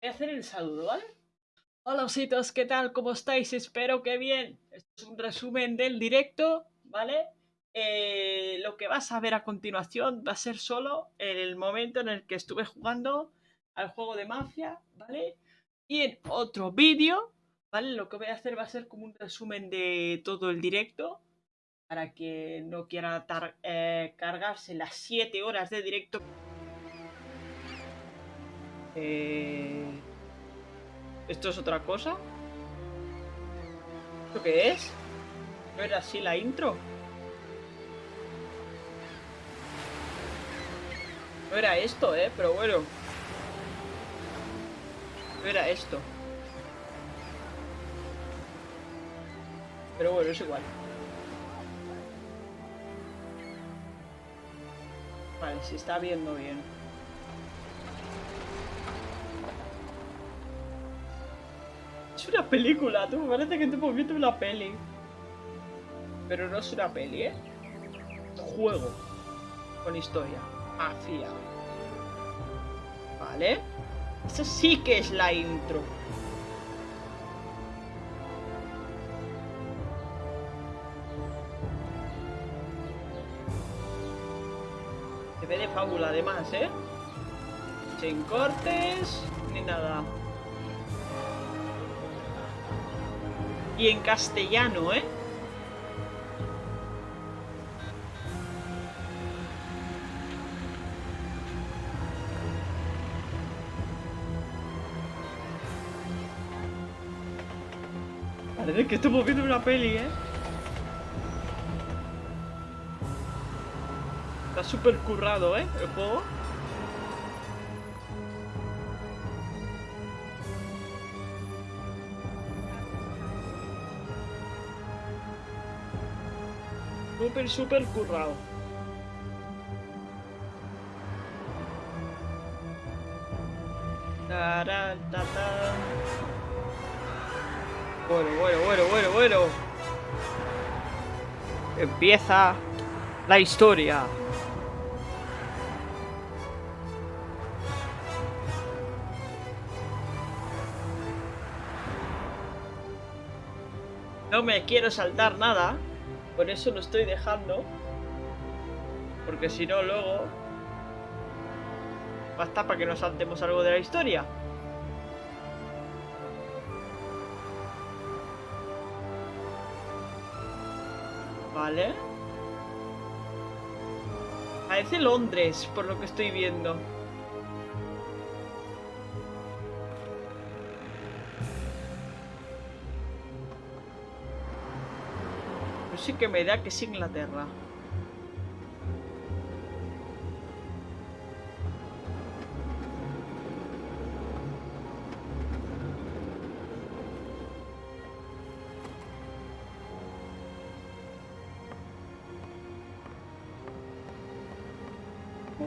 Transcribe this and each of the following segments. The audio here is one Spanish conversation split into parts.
Voy a hacer el saludo, ¿vale? Hola ositos, ¿qué tal? ¿Cómo estáis? Espero que bien. Esto es un resumen del directo, ¿vale? Eh, lo que vas a ver a continuación va a ser solo el momento en el que estuve jugando al juego de mafia, ¿vale? Y en otro vídeo, ¿vale? Lo que voy a hacer va a ser como un resumen de todo el directo para que no quiera eh, cargarse las 7 horas de directo. Eh, ¿Esto es otra cosa? ¿Esto qué es? ¿No era así la intro? No era esto, ¿eh? Pero bueno. No era esto. Pero bueno, es igual. Vale, se está viendo bien. Una película, tú. Me parece que estamos viendo una peli. Pero no es una peli, ¿eh? Juego. Con historia. Mafia. Vale. Esa sí que es la intro. Se ve de fábula además, ¿eh? Sin cortes ni nada. Y en castellano, ¿eh? Parece que estamos viendo una peli, ¿eh? Está súper currado, ¿eh? El juego. Súper, súper currado. Bueno, bueno, bueno, bueno, bueno. Empieza la historia. No me quiero saltar nada. Por eso lo estoy dejando. Porque si no, luego... Basta para que nos saltemos algo de la historia. Vale. Parece Londres, por lo que estoy viendo. Sí que me da que es Inglaterra.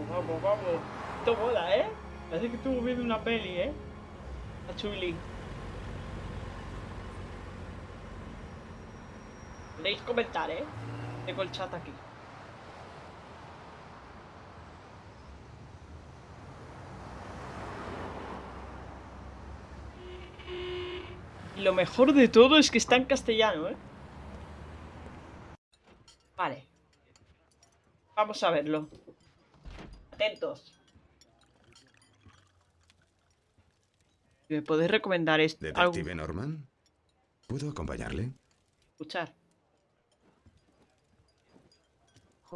Vamos, vamos. Esto mola, ¿eh? Parece que estuvo viendo una peli, ¿eh? A chuli. Podéis comentar, ¿eh? Tengo el chat aquí. Y lo mejor de todo es que está en castellano, ¿eh? Vale. Vamos a verlo. Atentos. ¿Me podéis recomendar esto? ¿Detective Norman? ¿Puedo acompañarle? Escuchar.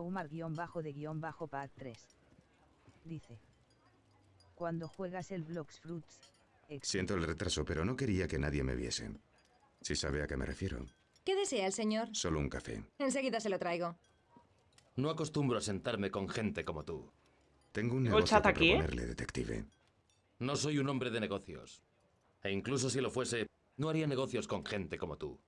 Homer guion bajo de guion bajo pad 3. Dice. Cuando juegas el Blocks Fruits. Siento el retraso, pero no quería que nadie me viese. Si sabe a qué me refiero. ¿Qué desea el señor? Solo un café. Enseguida se lo traigo. No acostumbro a sentarme con gente como tú. Tengo un negocio chat que aquí, ¿eh? proponerle, detective. No soy un hombre de negocios. E incluso si lo fuese, no haría negocios con gente como tú.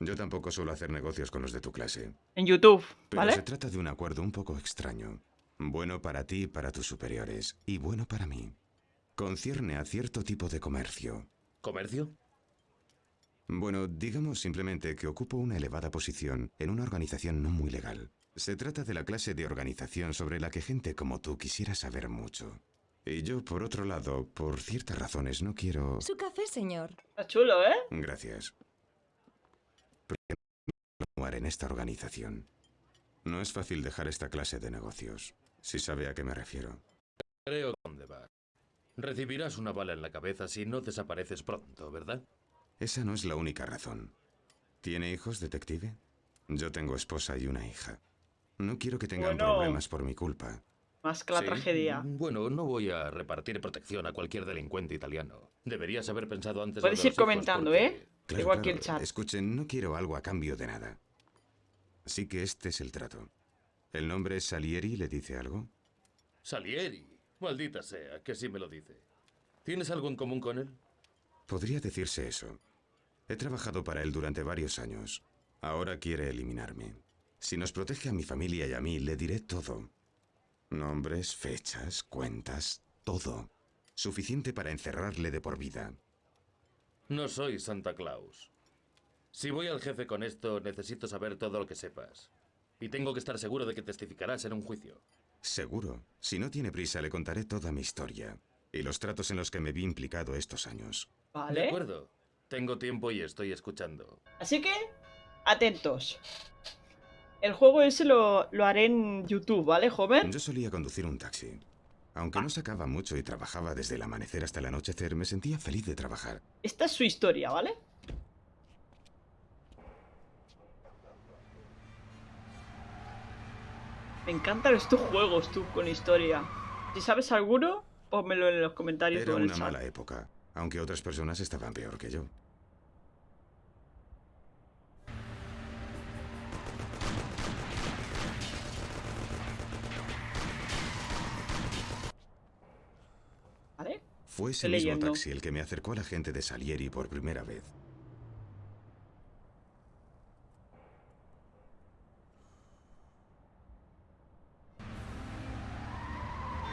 Yo tampoco suelo hacer negocios con los de tu clase. En YouTube, Pero ¿vale? se trata de un acuerdo un poco extraño. Bueno para ti y para tus superiores. Y bueno para mí. Concierne a cierto tipo de comercio. ¿Comercio? Bueno, digamos simplemente que ocupo una elevada posición en una organización no muy legal. Se trata de la clase de organización sobre la que gente como tú quisiera saber mucho. Y yo, por otro lado, por ciertas razones, no quiero... Su café, señor. Está chulo, ¿eh? Gracias. En esta organización. No es fácil dejar esta clase de negocios, si sabe a qué me refiero. Creo dónde. Recibirás una bala en la cabeza si no desapareces pronto, ¿verdad? Esa no es la única razón. ¿Tiene hijos, detective? Yo tengo esposa y una hija. No quiero que tengan Bueno. problemas por mi culpa. Más que la Sí. tragedia. Bueno, no voy a repartir protección a cualquier delincuente italiano. Deberías haber pensado antes. Puedes de ir comentando, porque- ¿eh? Claro, Igual que claro. el chat. Escuchen, no quiero algo a cambio de nada. Así que este es el trato. ¿El nombre es Salieri le dice algo? Salieri. Maldita sea, que sí me lo dice. ¿Tienes algo en común con él? Podría decirse eso. He trabajado para él durante varios años. Ahora quiere eliminarme. Si nos protege a mi familia y a mí, le diré todo. Nombres, fechas, cuentas, todo. Suficiente para encerrarle de por vida. No soy Santa Claus. Si voy al jefe con esto, necesito saber todo lo que sepas. Y tengo que estar seguro de que testificarás en un juicio. Seguro. Si no tiene prisa, le contaré toda mi historia. Y los tratos en los que me vi implicado estos años. De Vale. acuerdo. Tengo tiempo y estoy escuchando. Así que, atentos. El juego ese lo, lo haré en YouTube, ¿vale, joven? Yo solía conducir un taxi. Aunque no sacaba mucho y trabajaba desde el amanecer hasta el anochecer, me sentía feliz de trabajar. Esta es su historia, ¿vale? Me encantan estos juegos, tú, con historia. Si sabes alguno, pónmelo en los comentarios Era o en el una chat. mala época, aunque otras personas estaban peor que yo. Fue ese Estoy mismo leyendo. taxi el que me acercó a la gente de Salieri por primera vez.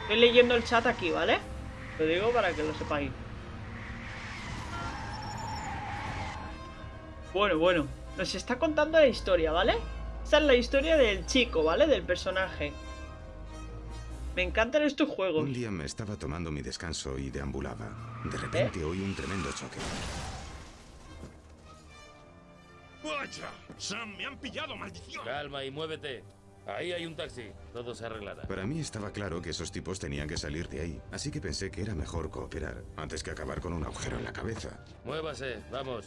Estoy leyendo el chat aquí, ¿vale? Lo digo para que lo sepáis. Bueno, bueno. Nos está contando la historia, ¿vale? Esta es la historia del chico, ¿vale? Del personaje. Me encantan estos juegos. Un día me estaba tomando mi descanso y deambulaba. De repente oí un tremendo choque. ¡Vaya! ¡Sam, me han pillado, maldición! Calma y muévete. Ahí hay un taxi. Todo se arreglará. Para mí estaba claro que esos tipos tenían que salir de ahí, así que pensé que era mejor cooperar, antes que acabar con un agujero en la cabeza. Muévase, vamos.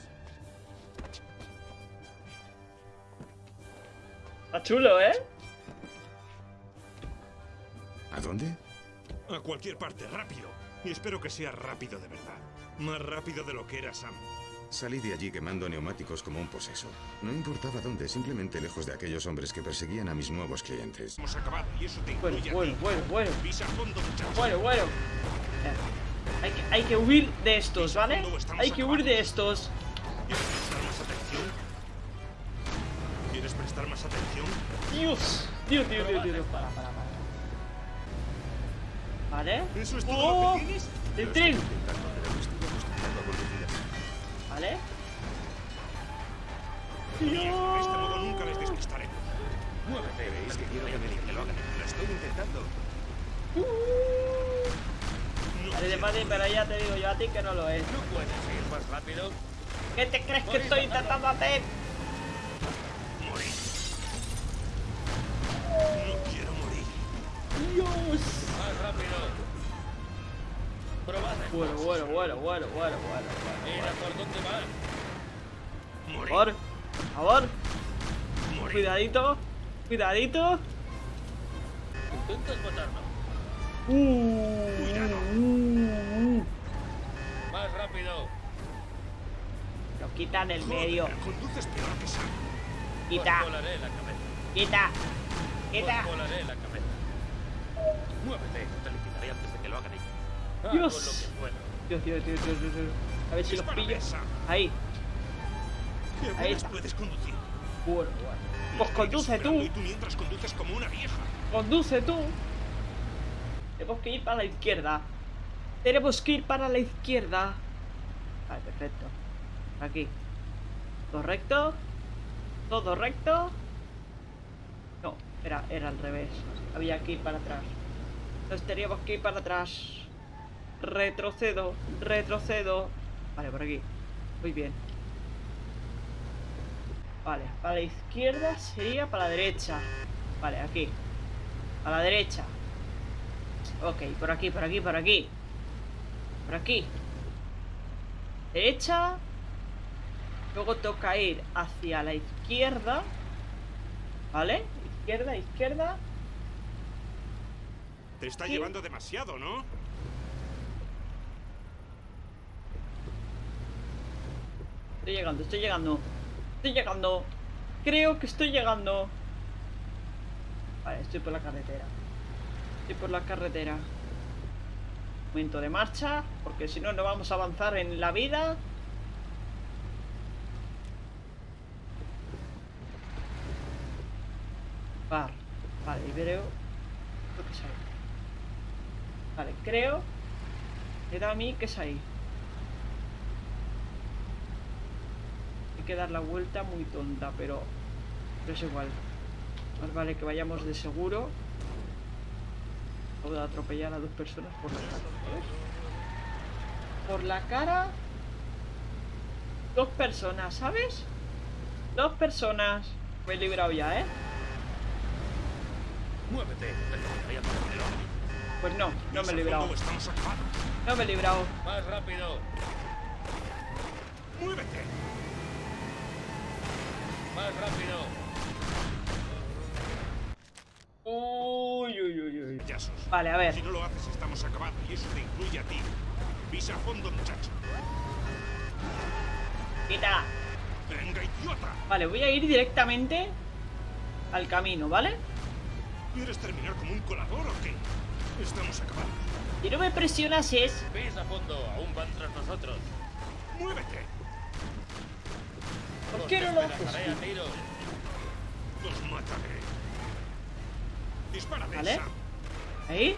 Está chulo, ¿eh? ¿A dónde? A cualquier parte, rápido. Y espero que sea rápido de verdad. Más rápido de lo que era Sam. Salí de allí quemando neumáticos como un poseso. No importaba dónde, simplemente lejos de aquellos hombres que perseguían a mis nuevos clientes. Hemos acabado y eso te Bueno, bueno, bueno, bueno. Pisa fondo. Bueno, bueno. Eh, Hay que, hay que huir de estos, ¿vale? Hay que huir de estos. ¿Quieres prestar más atención? ¿Quieres prestar más atención? Dios. Dios, Dios, Dios, Dios. Para, para, para. ¿Vale? ¿Eso es todo ¡Oh! lo que tienes? ¡El tren! ¿Vale? Bien, de este modo nunca les despistaremos. Muévete. ¿Veis que quiero que me lo hagan? Lo estoy intentando. De quiero padre, pero ya te digo yo a ti que no lo es. ¿No puedes ir más rápido? ¿Qué te crees que estoy intentando hacer? Bueno, bueno, bueno, bueno, bueno, bueno. Mira por dónde vas. Por favor, por favor, Morir. cuidadito, cuidadito. Intentas matarnos. Uh, Cuidado. uh, uh. Más rápido. Lo quita en el Joder, medio. Conduces peor que. Quita, volaré la cabeza. quita, quita. Volaré la cabeza. Muévete. Dios. puedas. Dios, Dios, Dios, Dios, Dios, Dios. A ver si los pillo. Ahí. ¿Qué Ahí está. puedes conducir? Bueno, bueno. Pues conduce tú. Y tú mientras conduces como una vieja. Conduce tú. Tenemos que ir para la izquierda. Tenemos que ir para la izquierda. Vale, perfecto. Aquí. ¿Todo recto? ¿Todo recto? No, era, era al revés. Había que ir para atrás. Entonces teníamos que ir para atrás. Retrocedo, retrocedo. Vale, por aquí. Muy bien. Vale, para la izquierda sería para la derecha. Vale, aquí. A la derecha. Ok, por aquí, por aquí, por aquí. Por aquí. Derecha. Luego toca ir hacia la izquierda. ¿Vale? Izquierda, izquierda. Te está Sí. llevando demasiado, ¿no? Estoy llegando, estoy llegando. Estoy llegando. Creo que estoy llegando. Vale, estoy por la carretera. Estoy por la carretera. Momento de marcha, porque si no, no vamos a avanzar en la vida. Bar. Vale, y creo... Creo que es ahí. Vale, creo... Me da a mí que es ahí. Hay que dar la vuelta muy tonta, pero... Pero es igual. Más vale que vayamos de seguro. Puedo atropellar a dos personas por la cara. Por la cara. Dos personas, ¿sabes? Dos personas. Me he librado ya, ¿eh? Muévete. Pues no, no me he librado. No me he librado. Más rápido. ¡Muévete! Más rápido. Uy, uy, uy, uy. Vale, a ver. Si no lo haces, estamos acabados. Y eso te incluye a ti. Pisa a fondo, muchacho. Quita. ¡Venga, idiota! Vale, voy a ir directamente al camino, ¿vale? ¿Quieres terminar como un colador o qué? Estamos acabados. Si no me presionas es... Ves a fondo. Aún van tras nosotros. ¡Muévete! ¿Por qué no lo haces? Los mataré. Dispárate, ¿Vale? Ahí.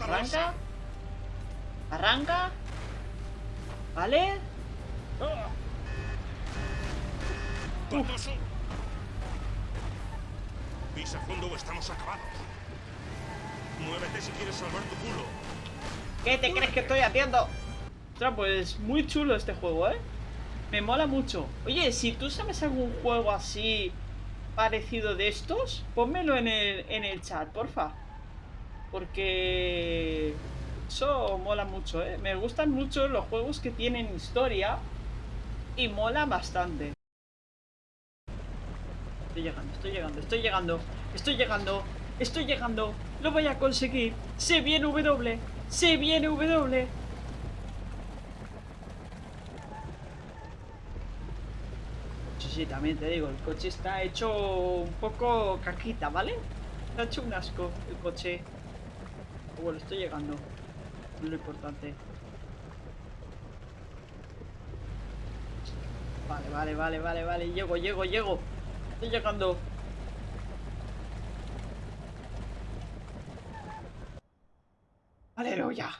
Arranca. Arranca. ¿Vale? ¡Patoso! Pisa fondo o estamos acabados. Muévete si quieres salvar tu culo. ¿Qué te crees que estoy haciendo? Ostras, pues muy chulo este juego, ¿eh? Me mola mucho. Oye, si tú sabes algún juego así parecido de estos, pónmelo en el, en el chat, porfa. Porque eso mola mucho, ¿eh? Me gustan mucho los juegos que tienen historia y mola bastante. Estoy llegando, estoy llegando, estoy llegando, estoy llegando, estoy llegando. Lo voy a conseguir. Se viene W, se viene W. Sí, también te digo, el coche está hecho un poco caquita, ¿vale? Está hecho un asco el coche. Bueno, estoy llegando. Es lo importante. Vale, vale, vale, vale, vale. Llego, llego, llego. Estoy llegando. Aleluya.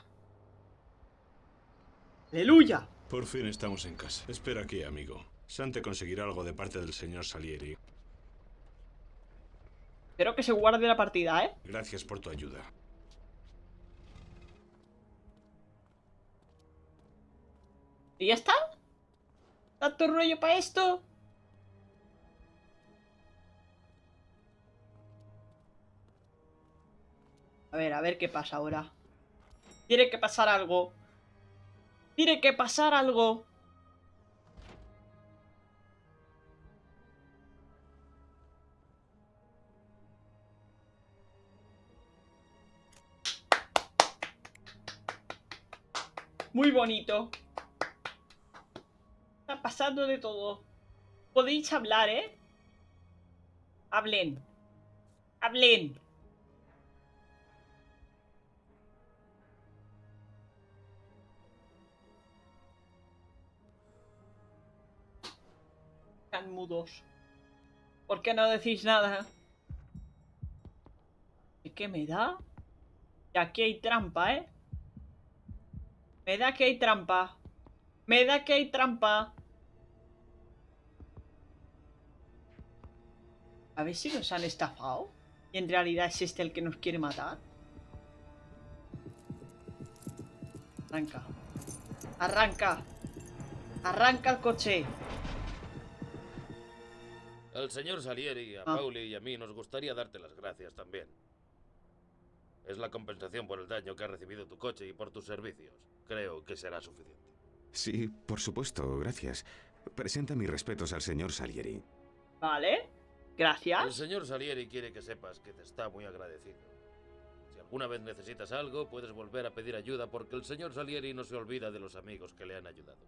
Aleluya. Por fin estamos en casa. Espera aquí, amigo. Sante conseguirá algo de parte del señor Salieri. Espero que se guarde la partida, ¿eh? Gracias por tu ayuda. ¿Y ya está? ¿Tanto rollo para esto? A ver, a ver qué pasa ahora. Tiene que pasar algo. Tiene que pasar algo. Muy bonito. Está pasando de todo. Podéis hablar, ¿eh? Hablen. Hablen. Están mudos. ¿Por qué no decís nada? ¿Y qué me da? Y aquí hay trampa, ¿eh? Me da que hay trampa. Me da que hay trampa. A ver si nos han estafado. Y en realidad es este el que nos quiere matar. Arranca. Arranca. Arranca el coche. Al señor Salieri, a Ah. Pauli y a mí nos gustaría darte las gracias también. Es la compensación por el daño que ha recibido tu coche y por tus servicios. Creo que será suficiente. Sí, por supuesto, gracias. Presenta mis respetos al señor Salieri. Vale. El Gracias. señor Salieri quiere que sepas que te está muy agradecido. Si alguna vez necesitas algo, puedes volver a pedir ayuda porque el señor Salieri no se olvida de los amigos que le han ayudado.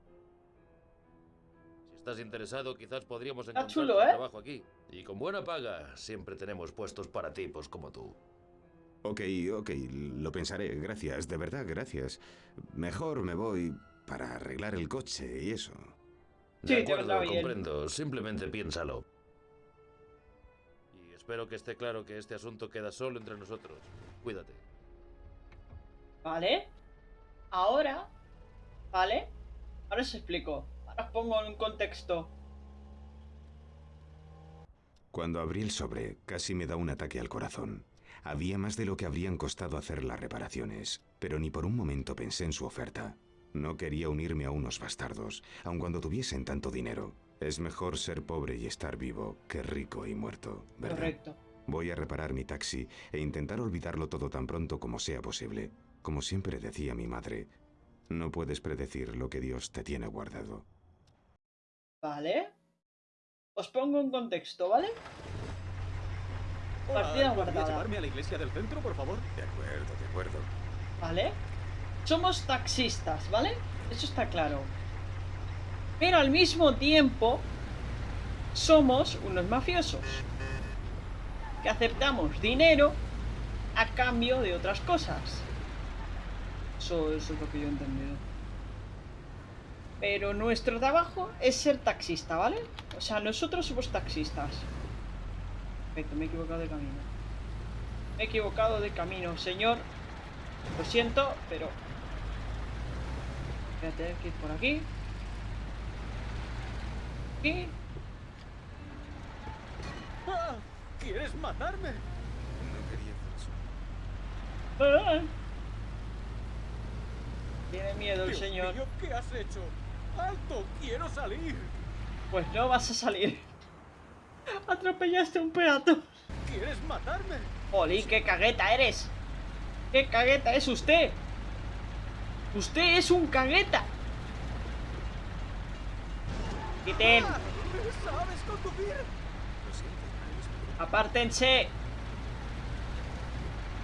Si estás interesado, quizás podríamos encontrar chulo, ¿eh? trabajo aquí. Y con buena paga, siempre tenemos puestos para tipos como tú. Ok, ok, lo pensaré, gracias, de verdad, gracias. Mejor me voy para arreglar el coche y eso. Sí, De te acuerdo, bien. comprendo. Simplemente piénsalo. Y espero que esté claro que este asunto queda solo entre nosotros. Cuídate. Vale. Ahora. Vale. Ahora os explico. Ahora os pongo en un contexto. Cuando abrí el sobre, casi me da un ataque al corazón. Había más de lo que habrían costado hacer las reparaciones, pero ni por un momento pensé en su oferta. No quería unirme a unos bastardos, aun cuando tuviesen tanto dinero. Es mejor ser pobre y estar vivo que rico y muerto, ¿verdad? Correcto. Voy a reparar mi taxi e intentar olvidarlo todo tan pronto como sea posible. Como siempre decía mi madre, no puedes predecir lo que Dios te tiene guardado. Vale. Os pongo un contexto, ¿vale? Partida guardada. llevarme a la iglesia del centro, por favor? De acuerdo, de acuerdo. ¿Vale? Somos taxistas, ¿vale? Eso está claro. Pero al mismo tiempo somos unos mafiosos. Que aceptamos dinero a cambio de otras cosas. Eso, eso es lo que yo he entendido. Pero nuestro trabajo es ser taxista, ¿vale? O sea, nosotros somos taxistas. Perfecto, me he equivocado de camino. Me he equivocado de camino, señor. Lo siento, pero... Voy a tener que ir por aquí. Aquí. ¡Ah! ¿Quieres matarme? No quería hacer eso. ¡Ah! Tiene miedo el Dios señor. mío, ¿qué has hecho? ¡Alto! ¡Quiero salir! Pues no vas a salir. Atropellaste a un peatón. ¿Quieres matarme? Oli, qué cagueta eres. ¿Qué cagueta es usted? Usted es un cagueta. Quiten. ¡Ah! ¿Sabes conducir? Apártense.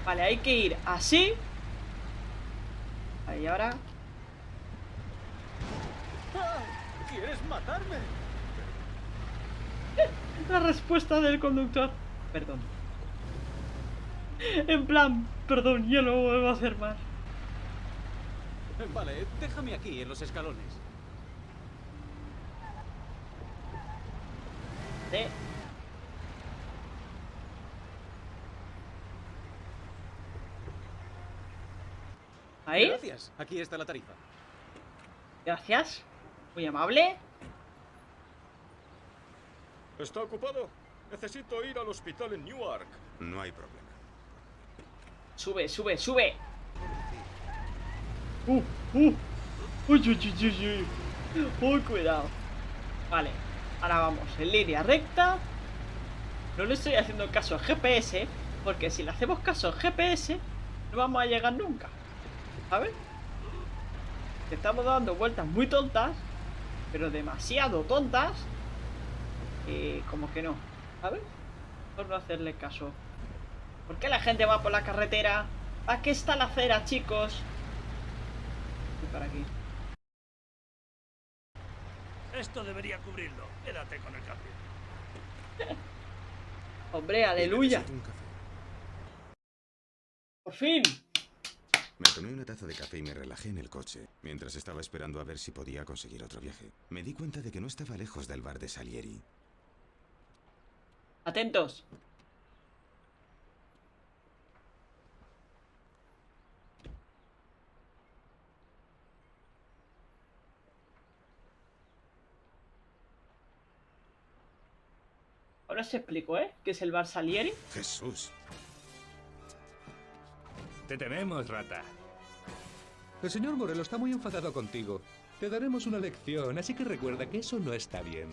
Vale, hay que ir así. Ahí ahora. ¡Ah! ¿Quieres matarme? La respuesta del conductor. Perdón. En plan, perdón, yo no vuelvo a hacer más. Vale, déjame aquí, en los escalones. ¿Eh? Ahí, Gracias. Aquí está la tarifa. gracias. Muy amable. ¿Está ocupado? Necesito ir al hospital en Newark. No hay problema. Sube, sube, sube. Uh, uh. Uy, uy, uy, uy, uy. Uy, cuidado. Vale, ahora vamos en línea recta. No le estoy haciendo caso al GPS, porque si le hacemos caso al GPS, no vamos a llegar nunca. ¿Sabes? Estamos dando vueltas muy tontas, pero demasiado tontas. Y como que no, ¿sabes? Por no hacerle caso. ¿Por qué la gente va por la carretera? ¿A qué está la acera, chicos? Voy por aquí. Esto debería cubrirlo. Quédate con el cambio. Hombre, aleluya. Por fin. Me tomé una taza de café y me relajé en el coche, mientras estaba esperando a ver si podía conseguir otro viaje. Me di cuenta de que no estaba lejos del bar de Salieri. Atentos. Ahora os explico, ¿eh? ¿Qué es el bar Salieri? Jesús. Te tememos, rata. El señor Morello está muy enfadado contigo. Te daremos una lección, así que recuerda que eso no está bien.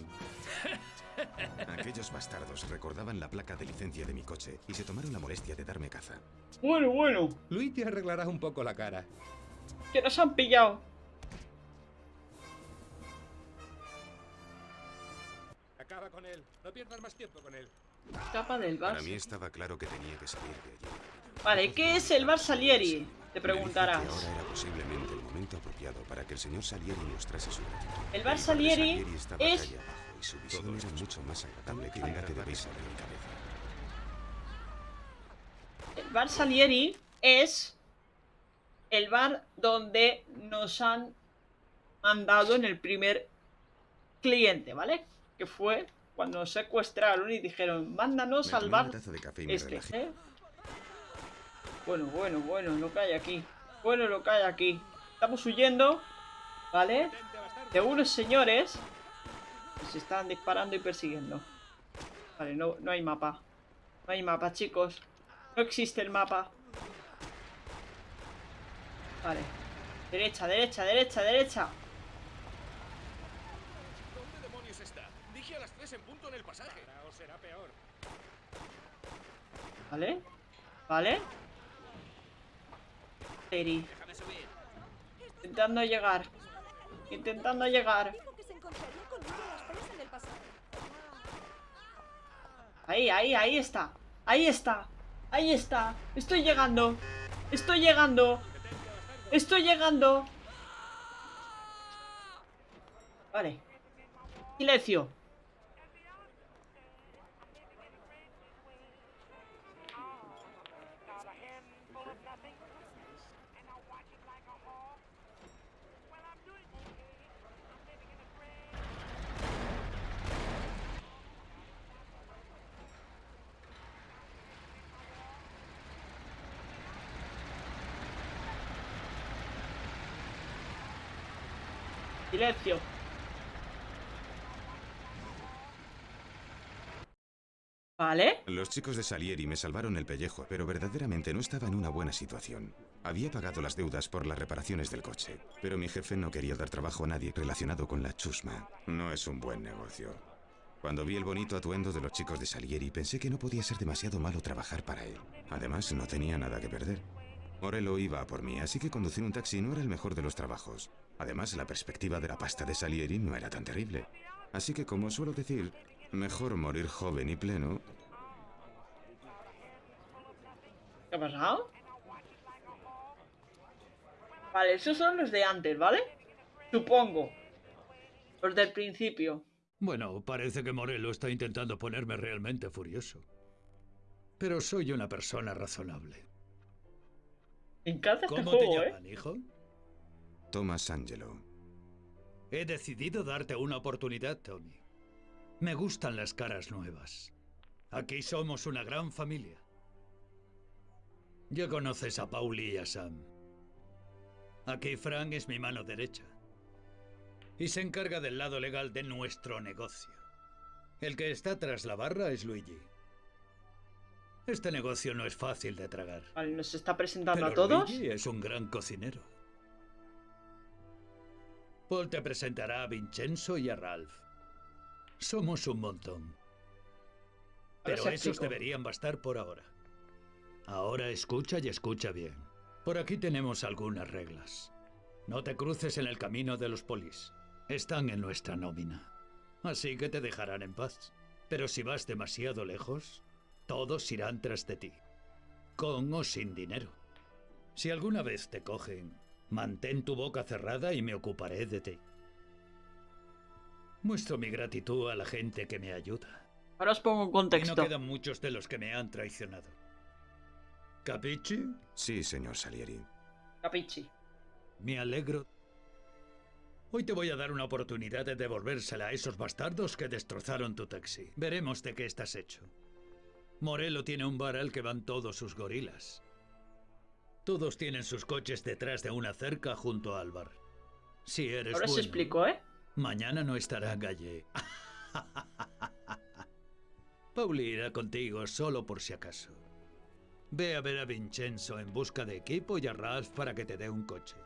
Aquellos bastardos recordaban la placa de licencia de mi coche y se tomaron la molestia de darme caza. Bueno, bueno. Luis te arreglará un poco la cara. Que nos han pillado. Acaba con él. No pierdas más tiempo con él. Escapa del Para bar. mí estaba claro que tenía que salir de allí. Vale, ¿qué es el bar Salieri? Te preguntarás. ahora era posiblemente el momento apropiado para que el señor Salieri mostrase su gratitud. El bar Salieri estaba es- calle abajo y su visión era mucho más agradable que una que debéis en cabeza. El bar Salieri es el bar donde nos han mandado en el primer cliente, ¿vale? Que fue cuando nos secuestraron y dijeron, mándanos al bar una taza de café y me este. ¿eh? Bueno, bueno, bueno, lo que hay aquí. Bueno, lo que hay aquí. Estamos huyendo, ¿vale? De unos señores se están disparando y persiguiendo. Vale, no, no hay mapa. No hay mapa, chicos. No existe el mapa. Vale. Derecha, derecha, derecha, derecha. ¿Dónde demonios está? Dije a las 3 en punto en el pasaje. O será peor. ¿Vale? ¿Vale? Eri. Déjame subir. Intentando llegar. Intentando llegar. Dijo que se encontraría conmigo a las tres en el pasaje. Ahí, ahí, ahí está. Ahí está. Ahí está. Estoy llegando. Estoy llegando. Estoy llegando. Vale. Silencio. Silencio. Vale. Los chicos de Salieri me salvaron el pellejo, pero verdaderamente no estaba en una buena situación. Había pagado las deudas por las reparaciones del coche, pero mi jefe no quería dar trabajo a nadie relacionado con la chusma. No es un buen negocio. Cuando vi el bonito atuendo de los chicos de Salieri, pensé que no podía ser demasiado malo trabajar para él. Además, no tenía nada que perder. Morello iba a por mí, así que conducir un taxi no era el mejor de los trabajos. Además, la perspectiva de la pasta de Salieri no era tan terrible. Así que, como suelo decir, mejor morir joven y pleno ¿Qué ha pasado? Vale, esos son los de antes, ¿vale? Supongo. Los del principio. Bueno, parece que Morello está intentando ponerme realmente furioso. Pero soy una persona razonable. Me encanta este ¿Cómo juego, te ¿eh? llaman, hijo? Thomas Angelo. He decidido darte una oportunidad, Tommy. Me gustan las caras nuevas. Aquí somos una gran familia. Ya conoces a Pauli y a Sam. Aquí Frank es mi mano derecha. Y se encarga del lado legal de nuestro negocio. El que está tras la barra es Luigi. Este negocio no es fácil de tragar. Vale, nos está presentando Pero a todos. Luigi es un gran cocinero. Paul te presentará a Vincenzo y a Ralph. Somos un montón. Pero esos deberían bastar por ahora. Ahora escucha y escucha bien. Por aquí tenemos algunas reglas. No te cruces en el camino de los polis. Están en nuestra nómina. Así que te dejarán en paz. Pero si vas demasiado lejos, todos irán tras de ti. Con o sin dinero. Si alguna vez te cogen, mantén tu boca cerrada y me ocuparé de ti. Muestro mi gratitud a la gente que me ayuda. Ahora os pongo en Y no contexto. quedan muchos de los que me han traicionado. ¿Capichi? Sí, señor Salieri. Capichi. Me alegro. Hoy te voy a dar una oportunidad de devolvérsela a esos bastardos que destrozaron tu taxi. Veremos de qué estás hecho. Morello tiene un bar al que van todos sus gorilas. Todos tienen sus coches detrás de una cerca junto a Álvar. Si eres Ahora se explicó, ¿eh? Mañana no estará Galle. Pauli irá contigo solo por si acaso. Ve a ver a Vincenzo en busca de equipo y a Ralph para que te dé un coche.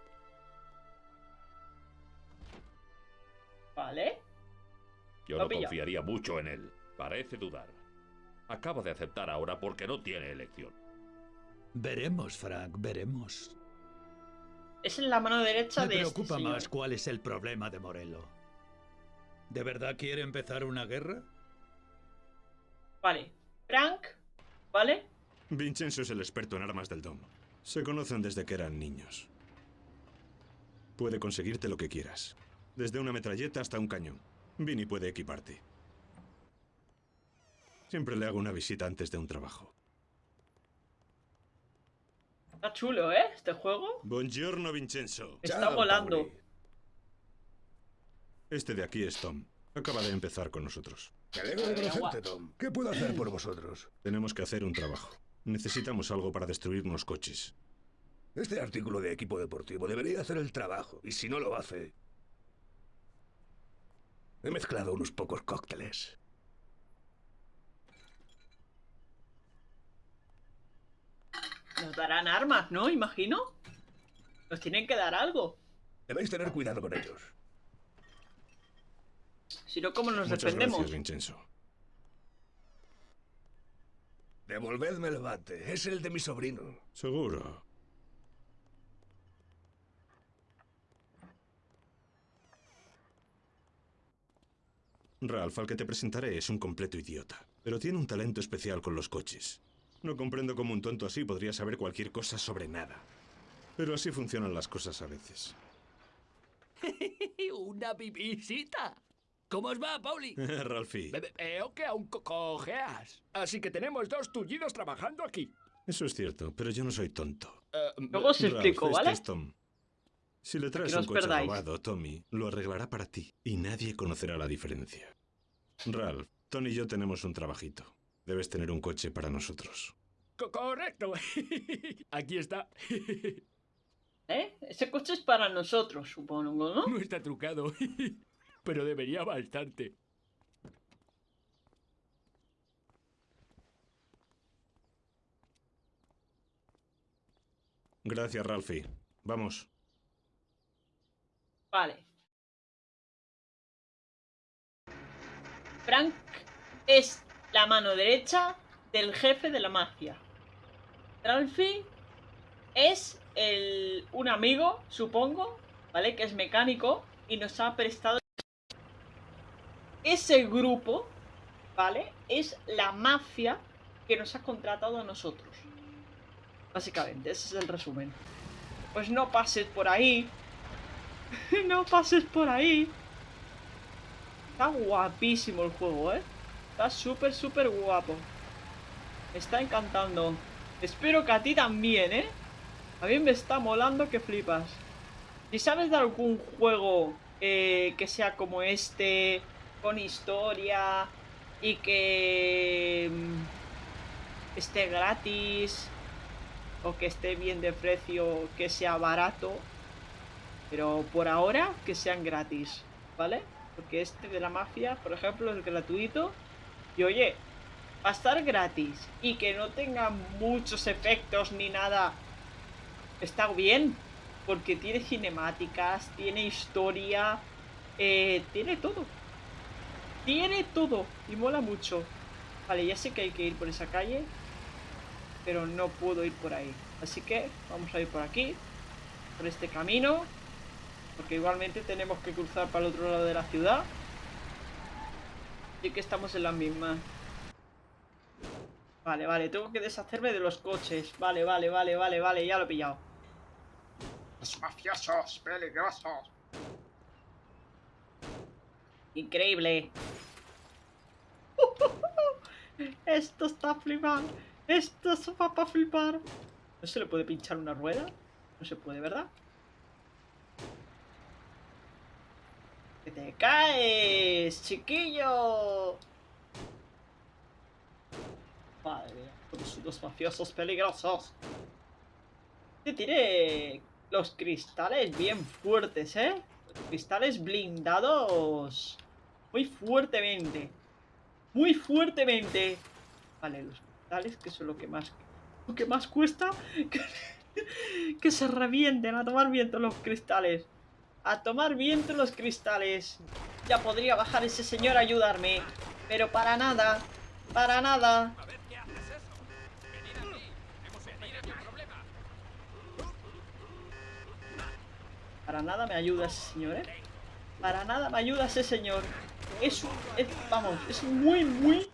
Vale. Yo no confiaría mucho en él. Parece dudar. Acaba de aceptar ahora porque no tiene elección. Veremos, Frank, veremos. Es en la mano derecha Me de este preocupa más cuál es el problema de Morello. ¿De verdad quiere empezar una guerra? Vale. Frank. ¿Vale? Vincenzo es el experto en armas del Dom. Se conocen desde que eran niños. Puede conseguirte lo que quieras. Desde una metralleta hasta un cañón. Vinny puede equiparte. Siempre le hago una visita antes de un trabajo. Está chulo, ¿eh? Este juego. Buongiorno, Vincenzo. Está volando. Este de aquí es Tom. Acaba de empezar con nosotros. Me alegro de conocerte, Tom. ¿Qué puedo hacer por vosotros? Tenemos que hacer un trabajo. Necesitamos algo para destruir unos coches. Este artículo de equipo deportivo debería hacer el trabajo, y si no lo hace... He mezclado unos pocos cócteles. Nos darán armas, ¿no? Imagino. Nos tienen que dar algo. Debéis tener cuidado con ellos. Si no, ¿cómo nos Muchas defendemos? gracias, Vincenzo. Devolvedme el bate. Es el de mi sobrino. Seguro. Ralph, al que te presentaré, es un completo idiota, pero tiene un talento especial con los coches. No comprendo cómo un tonto así podría saber cualquier cosa sobre nada. Pero así funcionan las cosas a veces. Una visita. ¿Cómo os va, Pauli? Ralphie, Ve- ve- Veo que aún co- cojeas. Así que tenemos dos tullidos trabajando aquí. eso es cierto, pero yo no soy tonto. Eh, Luego os Ralph, explico, este ¿vale? es Tom. Si le traes no un coche perdáis. robado, Tommy lo arreglará para ti y nadie conocerá la diferencia. Ralph, Tony y yo tenemos un trabajito. Debes tener un coche para nosotros. co- correcto. aquí está. ¿Eh? Ese coche es para nosotros, supongo, ¿no? No está trucado. Pero debería bastante. Gracias, Ralphie. Vamos. Vale. Frank es la mano derecha del jefe de la mafia. Ralphie es el, un amigo, supongo, ¿vale? Que es mecánico y nos ha prestado... Ese grupo, ¿vale? Es la mafia que nos ha contratado a nosotros. Básicamente, ese es el resumen. Pues no pases por ahí. no pases por ahí. Está guapísimo el juego, ¿eh? Está súper, súper guapo. Me está encantando. Espero que a ti también, ¿eh? A mí me está molando que flipas. Si sabes de algún juego eh, que sea como este, con historia y que mm, esté gratis o que esté bien de precio, que sea barato, pero por ahora que sean gratis, ¿vale? Porque este de la mafia, por ejemplo, es gratuito. Y oye, va a estar gratis y que no tenga muchos efectos ni nada, está bien. Porque tiene cinemáticas, tiene historia, eh, tiene todo. Tiene todo y mola mucho. Vale, ya sé que hay que ir por esa calle, pero no puedo ir por ahí. Así que vamos a ir por aquí, por este camino, porque igualmente tenemos que cruzar para el otro lado de la ciudad. Y que estamos en la misma. Vale, vale, tengo que deshacerme de los coches. Vale, vale, vale, vale, vale, ya lo he pillado. Los mafiosos peligrosos. Increíble. Esto está flipando. Esto es para flipar. ¿No se le puede pinchar una rueda? No se puede, ¿verdad? Te caes, chiquillo! Madre mía, todos los mafiosos peligrosos. Este tiene los cristales bien fuertes, ¿eh? Los cristales blindados muy fuertemente. Muy fuertemente. Vale, los cristales, que son lo que más... Lo que más cuesta. Que se revienten a tomar viento los cristales. A tomar viento los cristales. Ya podría bajar ese señor a ayudarme. Pero para nada. Para nada. Para nada me ayuda ese señor, ¿eh? Para nada me ayuda ese señor. Es un... es- vamos, es muy, muy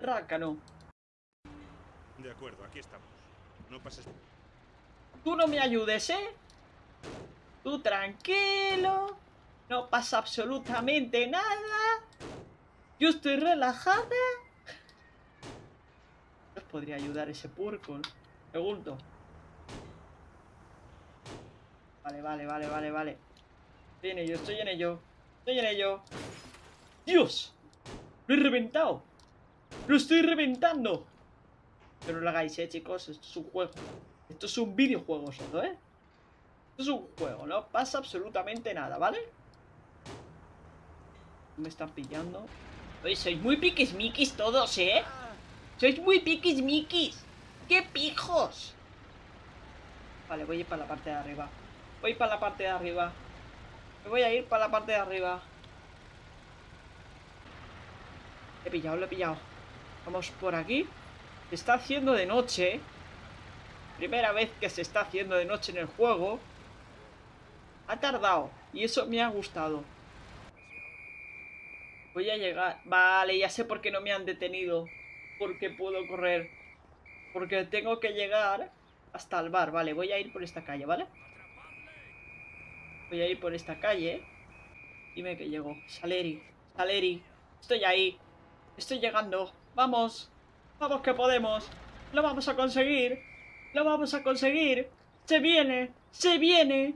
rácano. De acuerdo, aquí estamos. No pases... Tú no me ayudes, ¿eh? Tú tranquilo. No pasa absolutamente nada. Yo estoy relajada. ¿Os podría ayudar ese purco? Pregunto. Vale, vale, vale, vale, vale. Estoy en ello, estoy en ello. Estoy en ello. ¡Dios! ¡Lo he reventado! ¡Lo estoy reventando! Pero no lo hagáis, eh, chicos. Esto es un juego. Esto es un videojuego solo, ¿eh? Es un juego, no pasa absolutamente nada, ¿vale? Me están pillando. Oye, sois muy piquismiquis todos, ¿eh? Sois muy piquismiquis. ¡Qué pijos! Vale, voy a ir para la parte de arriba. Voy para la parte de arriba. Me voy a ir para la parte de arriba. He pillado, lo he pillado. Vamos por aquí. Se está haciendo de noche. Primera vez que se está haciendo de noche en el juego. Ha tardado. Y eso me ha gustado. Voy a llegar. Vale, ya sé por qué no me han detenido. Porque puedo correr. Porque tengo que llegar hasta el bar. Vale, voy a ir por esta calle, ¿vale? Voy a ir por esta calle. Dime que llego. Saleri. Saleri. Estoy ahí. Estoy llegando. Vamos. Vamos que podemos. Lo vamos a conseguir. Lo vamos a conseguir. Se viene. Se viene.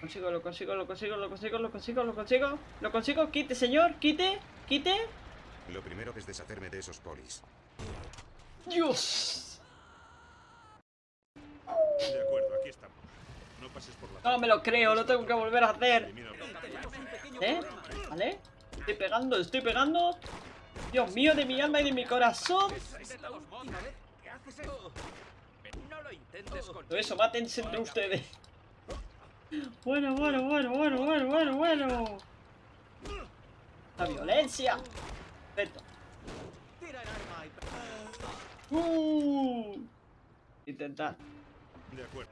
Consigo, lo consigo, lo consigo, lo consigo, lo consigo, lo consigo. Lo consigo. Quite, señor. Quite. Quite. Lo primero es deshacerme de esos polis. Dios. De acuerdo, aquí estamos. No pases por la... No me lo creo. Lo tengo que volver a hacer. ¿Eh? ¿Vale? Estoy pegando, estoy pegando. Dios mío, de mi alma y de mi corazón. Todo eso, mátense entre ustedes. Bueno, bueno, bueno, bueno, bueno, bueno, bueno. La violencia. Perfecto. Uh. Intentar. De acuerdo.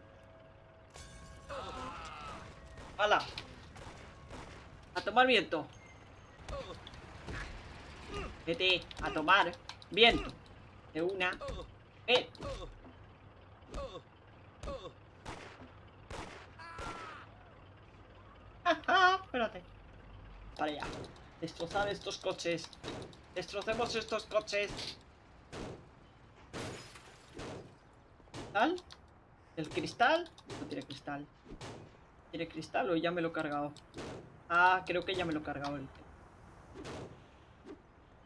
¡Hala! A tomar viento. Vete a tomar viento. De una. Eh. Espérate. Para allá. Destrozar estos coches. Destrocemos estos coches. ¿Cristal? ¿El cristal? No tiene cristal. ¿Tiene cristal o ya me lo he cargado? Ah, creo que ya me lo he cargado el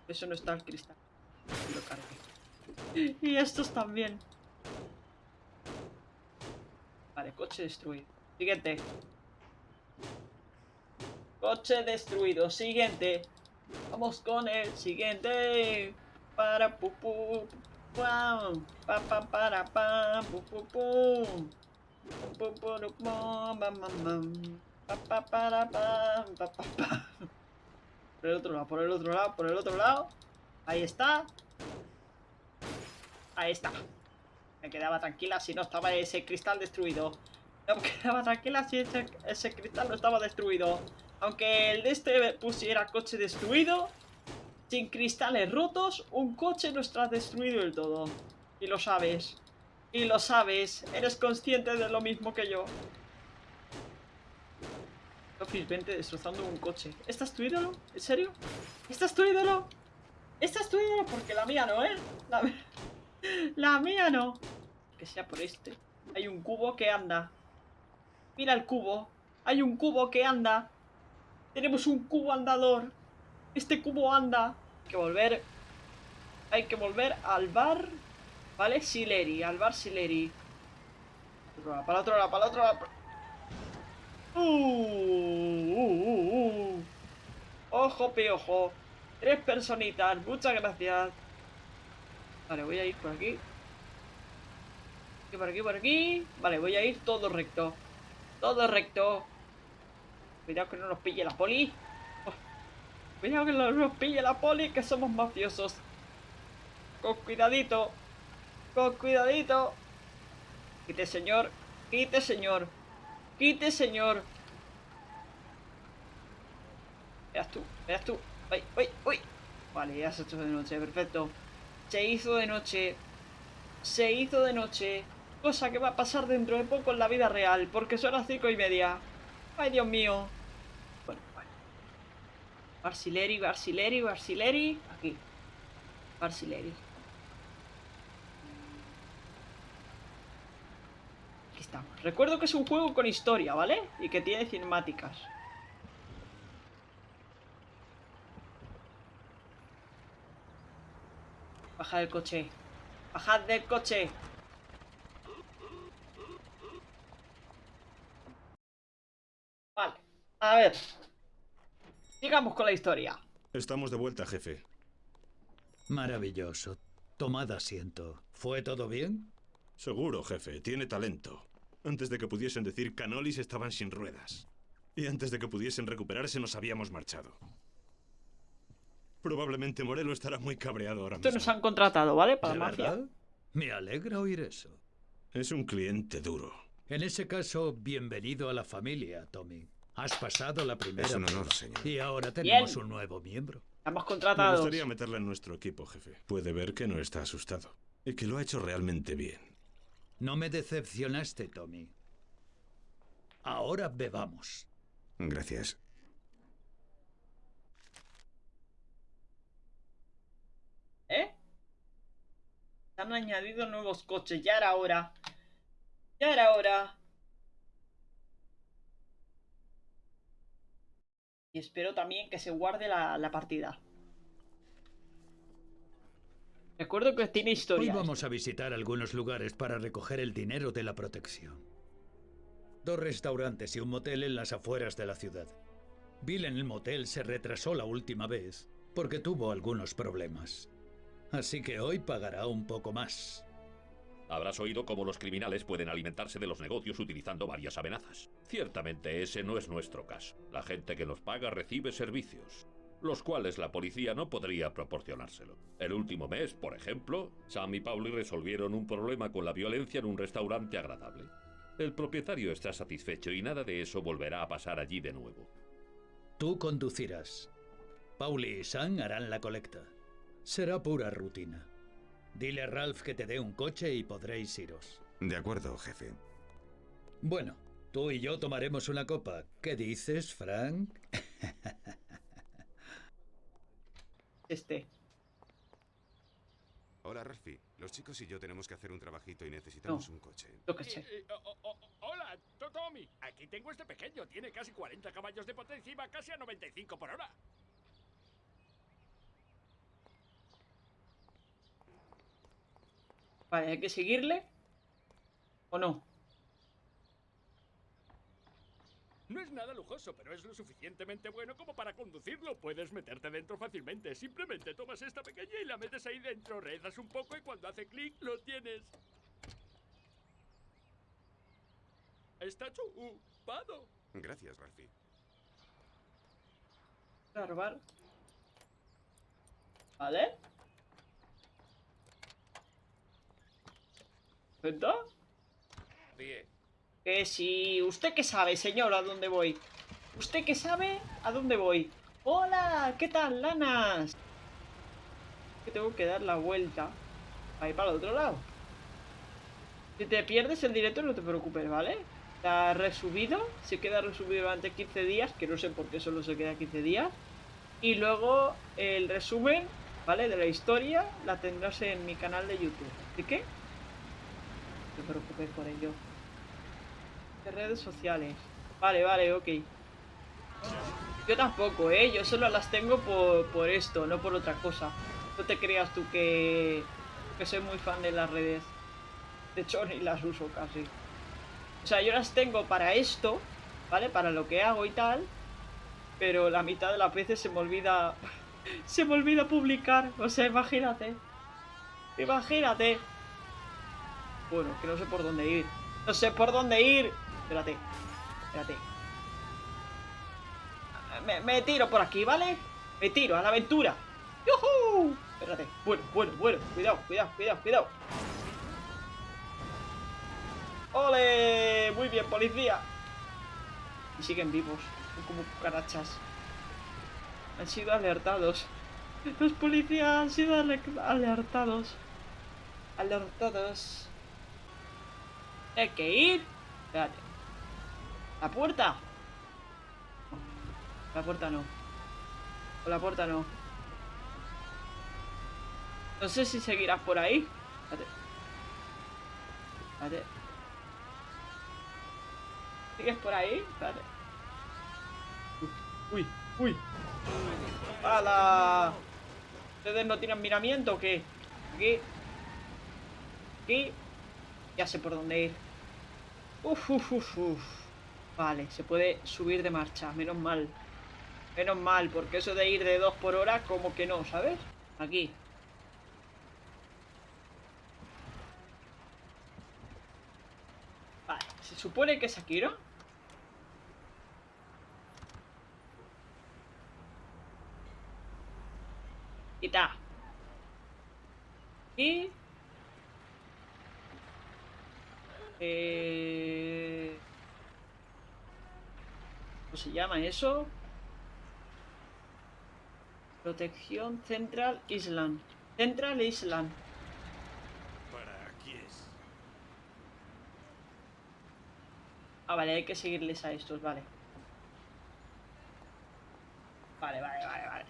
Eso no está el cristal. Lo cargué. Y estos también. Vale, coche destruido. Siguiente. Coche destruido. Siguiente. Vamos con el siguiente. Para pu pu. Pam, pa pa para pam, pu pu pum. Pu pu ru pum. Pa pa para pam, pa pa pa. Por el otro lado, por el otro lado, por el otro lado. Ahí está. Ahí está. Me quedaba tranquila si no estaba ese cristal destruido. No me quedaba tranquila si ese, ese cristal no estaba destruido. Aunque el de este pusiera coche destruido, sin cristales rotos, un coche no está destruido del todo. Y lo sabes. Y lo sabes. Eres consciente de lo mismo que yo. Office 20 destrozando un coche. ¿Esta es tu ídolo? ¿En serio? ¿Esta es tu ídolo? ¿Esta es tu ídolo? Porque la mía no, ¿eh? La mía no. Que sea por este. Hay un cubo que anda. Mira el cubo. Hay un cubo que anda. Tenemos un cubo andador. Este cubo anda. Hay que volver. Hay que volver al bar. ¿Vale? Sileri. Al bar Sileri. Para otro lado, para el otro lado. Uh, uh, uh, uh. Ojo, piojo. Tres personitas. Muchas gracias. Vale, voy a ir por. Aquí, por aquí, por aquí. Vale, voy a ir todo recto. Todo recto. Cuidado que no nos pille la poli. Oh, Cuidado que no nos pille la poli, que somos mafiosos. Con cuidadito. Con cuidadito. Quite, señor. Quite, señor. Quite, señor. Veas tú, veas tú. Uy, uy, uy. Vale, ya se hecho de noche, perfecto. Se hizo de noche. Se hizo de noche. Cosa que va a pasar dentro de poco en la vida real, porque son las cinco y media. Ay, Dios mío. Bueno, bueno. Barsileri, Barsileri, Barsileri. Aquí. Barsileri. Aquí estamos. Recuerdo que es un juego con historia, ¿vale? Y que tiene cinemáticas. Bajad del coche. Bajad del coche. Vale. A ver. Sigamos con la historia. Estamos de vuelta, jefe. Maravilloso. Tomad asiento. ¿Fue todo bien? Seguro, jefe. Tiene talento. Antes de que pudiesen decir canolis estaban sin ruedas. Y antes de que pudiesen recuperarse nos habíamos marchado. Probablemente Morelo estará muy cabreado ahora Esto mismo. nos han contratado, ¿vale? Para ¿De mafia. verdad? Me alegra oír eso. Es un cliente duro. En ese caso, bienvenido a la familia, Tommy. Has pasado la primera Es un honor, prueba. señor. Y ahora tenemos Bien. un nuevo miembro. Estamos Me contratados. gustaría meterla en nuestro equipo, jefe. Puede ver que no está asustado. Y que lo ha hecho realmente bien. No me decepcionaste, Tommy. Ahora bebamos. Gracias. ¿Eh? Se han añadido nuevos coches. Ya era hora. Ya era hora. Y espero también que se guarde la, la partida. Recuerdo que tiene Hoy historia. vamos a visitar algunos lugares para recoger el dinero de la protección. Dos restaurantes y un motel en las afueras de la ciudad. Bill en el motel se retrasó la última vez porque tuvo algunos problemas. Así que hoy pagará un poco más. Habrás oído cómo los criminales pueden alimentarse de los negocios utilizando varias amenazas. Ciertamente ese no es nuestro caso. La gente que nos paga recibe servicios, los cuales la policía no podría proporcionárselo. El último mes, por ejemplo, Sam y Pauli resolvieron un problema con la violencia en un restaurante agradable. El propietario está satisfecho y nada de eso volverá a pasar allí de nuevo. Tú conducirás. Pauli y Sam harán la colecta. Será pura rutina. Dile a Ralph que te dé un coche y podréis iros. De acuerdo, jefe. Bueno, tú y yo tomaremos una copa. ¿Qué dices, Frank? Este. Hola, Ralphie. Los chicos y yo tenemos que hacer un trabajito y necesitamos No. un coche. Yo sé. Eh, eh, oh, hola, To- Tommy. Aquí tengo este pequeño. Tiene casi 40 caballos de potencia y va casi a 95 por hora. Vale, hay que seguirle. ¿O no? No es nada lujoso, pero es lo suficientemente bueno como para conducirlo. Puedes meterte dentro fácilmente. Simplemente tomas esta pequeña y la metes ahí dentro, rezas un poco y cuando hace clic lo tienes. Está chupado. Gracias, Ralphie. Voy a robar. ¿Vale? ¿Perfecto? Bien. Que si... ¿Usted qué sabe, señor, a dónde voy? ¿Usted qué sabe a dónde voy? ¡Hola! ¿Qué tal, lanas? Que tengo que dar la vuelta para ir para el otro lado. Si te pierdes el directo, no te preocupes, ¿vale? Está resubido, se queda resubido durante 15 días, que no sé por qué solo se queda 15 días. Y luego el resumen, ¿vale? De la historia la tendrás en mi canal de YouTube. ¿De qué? Te preocupes por ello. De redes sociales. Vale, vale, ok. Yo tampoco, ¿eh? Yo solo las tengo por, por esto, no por otra cosa. No te creas tú que, que soy muy fan de las redes. De hecho, ni las uso casi. O sea, yo las tengo para esto, ¿vale? Para lo que hago y tal. Pero la mitad de las veces se me olvida... se me olvida publicar. O sea, imagínate. Imagínate. Bueno, que no sé por dónde ir. No sé por dónde ir. Espérate. Espérate. Me, tiro por aquí, ¿vale? Me tiro a la aventura. ¡Yuhu! Espérate. Bueno, bueno, bueno. Cuidado, cuidado, cuidado, cuidado. ¡Ole! Muy bien, policía. Y siguen vivos. Son como cucarachas. Han sido alertados. Los policías han sido ale- alertados. Alertados. Hay que ir. Espérate. ¿La puerta? La puerta no. O la puerta no. No sé si seguirás por ahí. Espérate. Espérate. ¿Sigues por ahí? Espérate. Uy, uy. ¡Hala! ¿Ustedes no tienen miramiento o qué? Aquí. Aquí. Ya sé por dónde ir. Uf, uf, uf, uf. Vale, se puede subir de marcha. Menos mal. Menos mal, porque eso de ir de 2 por hora, como que no, ¿sabes? Aquí. Vale, se supone que es aquí, ¿no? Quita. Y... Eh... ¿Cómo se llama eso? Protección Central Island. Central Island. ¿Para quién? Ah, vale, hay que seguirles a estos, vale. Vale, vale, vale, vale.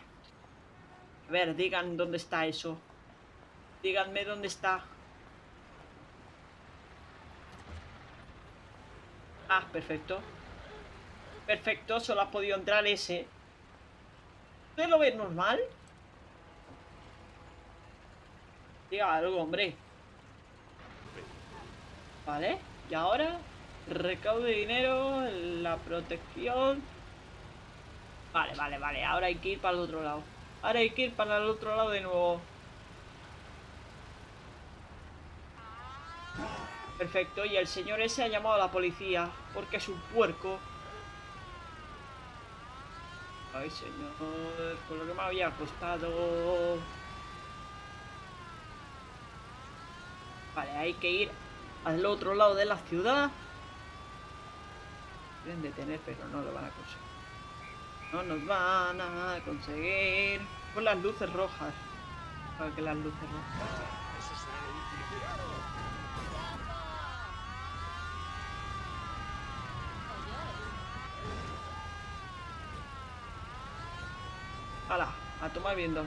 A ver, digan dónde está eso. Díganme dónde está. Ah, perfecto. Perfecto, solo ha podido entrar ese. ¿Usted lo ve normal? Diga algo, hombre. Vale, y ahora recaude dinero, la protección. Vale, vale, vale. Ahora hay que ir para el otro lado. Ahora hay que ir para el otro lado de nuevo. Perfecto, y el señor ese ha llamado a la policía porque es un puerco. Ay, señor, por lo que me había costado. Vale, hay que ir al otro lado de la ciudad. Quieren detener, pero no lo van a conseguir. No nos van a conseguir. Con las luces rojas. Para que las luces rojas. A tomar viendo.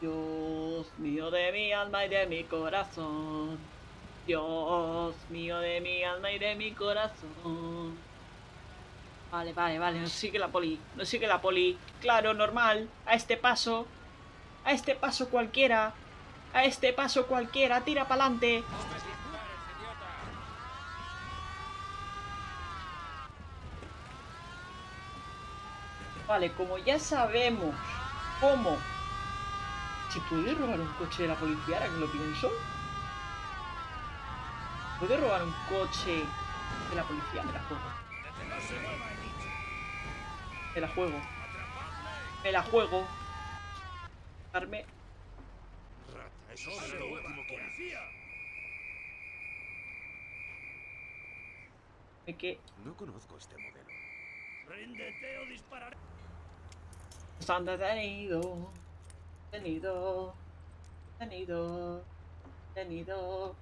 Dios mío de mi alma y de mi corazón. Dios mío de mi alma y de mi corazón. Vale, vale, vale, nos sigue la poli, nos sigue la poli. Claro, normal, a este paso. A este paso cualquiera. A este paso cualquiera, tira para adelante. Vale, como ya sabemos cómo... Si puede robar un coche de la policía, ahora que lo pienso. ¿Puede robar un coche de la policía? Me la juego. Me la juego. Me la juego. Eso es lo último que... No conozco este modelo. Ríndete o dispararé. Están detenido. Detenido. Detenido. Detenido.